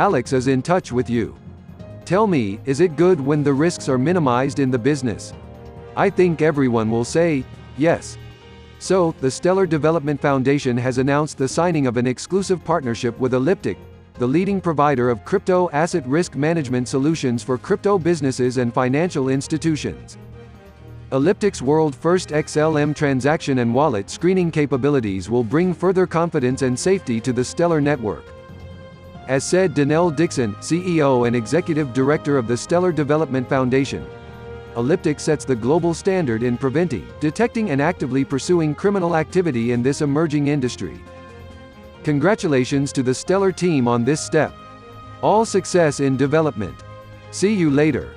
Alex is in touch with you. Tell me, is it good when the risks are minimized in the business? I think everyone will say, yes. So, the Stellar Development Foundation has announced the signing of an exclusive partnership with Elliptic, the leading provider of crypto asset risk management solutions for crypto businesses and financial institutions. Elliptic's world-first XLM transaction and wallet screening capabilities will bring further confidence and safety to the Stellar network. As said Denelle Dixon, CEO and Executive Director of the Stellar Development Foundation, Elliptic sets the global standard in preventing, detecting and actively pursuing criminal activity in this emerging industry. Congratulations to the Stellar team on this step. All success in development. See you later.